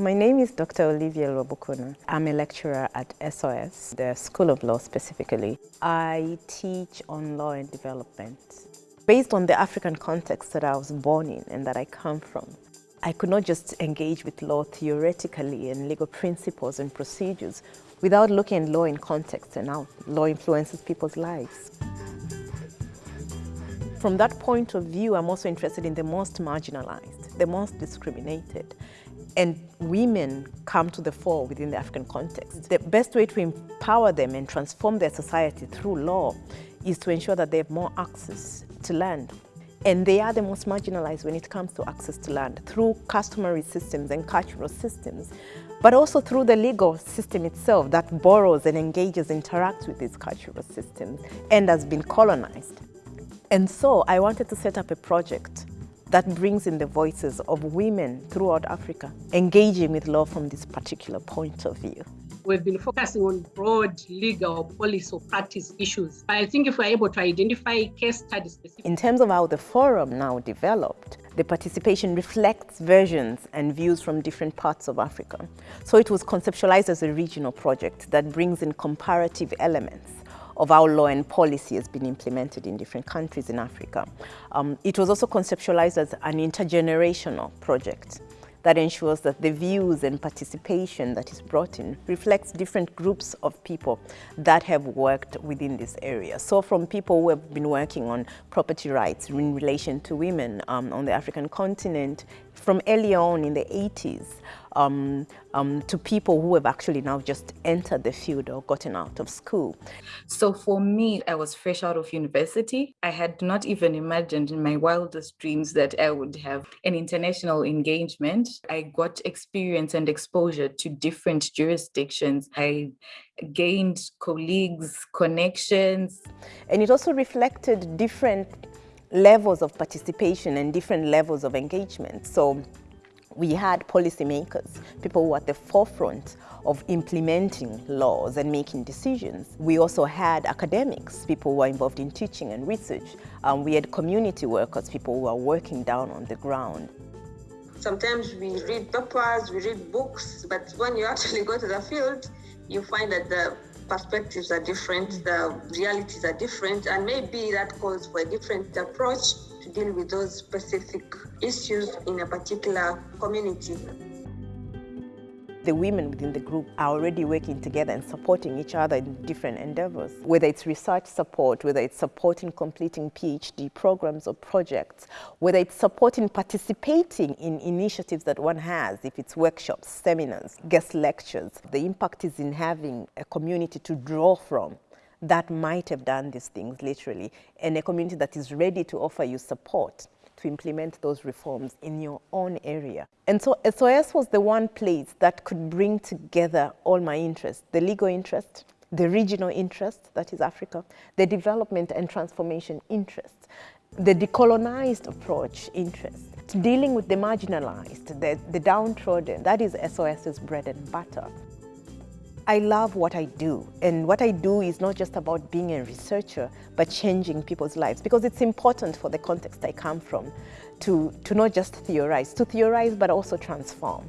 My name is Dr. Olivia Robokuna. I'm a lecturer at SOAS, the School of Law specifically. I teach on law and development. Based on the African context that I was born in and that I come from, I could not just engage with law theoretically and legal principles and procedures without looking at law in context and how law influences people's lives. From that point of view, I'm also interested in the most marginalized, the most discriminated. And women come to the fore within the African context. The best way to empower them and transform their society through law is to ensure that they have more access to land. And they are the most marginalized when it comes to access to land through customary systems and cultural systems, but also through the legal system itself that borrows and engages, interacts with these cultural systems and has been colonized. And so I wanted to set up a project that brings in the voices of women throughout Africa, engaging with law from this particular point of view. We've been focusing on broad legal, policy, or practice issues. I think if we're able to identify case studies. In terms of how the forum now developed, the participation reflects versions and views from different parts of Africa. So it was conceptualized as a regional project that brings in comparative elements of how law and policy has been implemented in different countries in Africa. Um, it was also conceptualized as an intergenerational project that ensures that the views and participation that is brought in reflects different groups of people that have worked within this area. So from people who have been working on property rights in relation to women um, on the African continent from early on in the 80s um, um, to people who have actually now just entered the field or gotten out of school. So for me, I was fresh out of university. I had not even imagined in my wildest dreams that I would have an international engagement. I got experience and exposure to different jurisdictions. I gained colleagues, connections. And it also reflected different levels of participation and different levels of engagement. So we had policymakers, people who were at the forefront of implementing laws and making decisions. We also had academics, people who were involved in teaching and research. Um, we had community workers, people who were working down on the ground. Sometimes we read papers, we read books, but when you actually go to the field, you find that the perspectives are different, the realities are different, and maybe that calls for a different approach to deal with those specific issues in a particular community. The women within the group are already working together and supporting each other in different endeavors, whether it's research support, whether it's supporting completing PhD programs or projects, whether it's supporting participating in initiatives that one has, if it's workshops, seminars, guest lectures. The impact is in having a community to draw from that might have done these things literally, and a community that is ready to offer you support to implement those reforms in your own area. And so SOAS was the one place that could bring together all my interests, the legal interest, the regional interest, that is Africa, the development and transformation interest, the decolonized approach interest, dealing with the marginalized, the, the downtrodden, that is SOAS's bread and butter. I love what I do. And what I do is not just about being a researcher, but changing people's lives. Because it's important for the context I come from to, to not just theorize, to theorize, but also transform.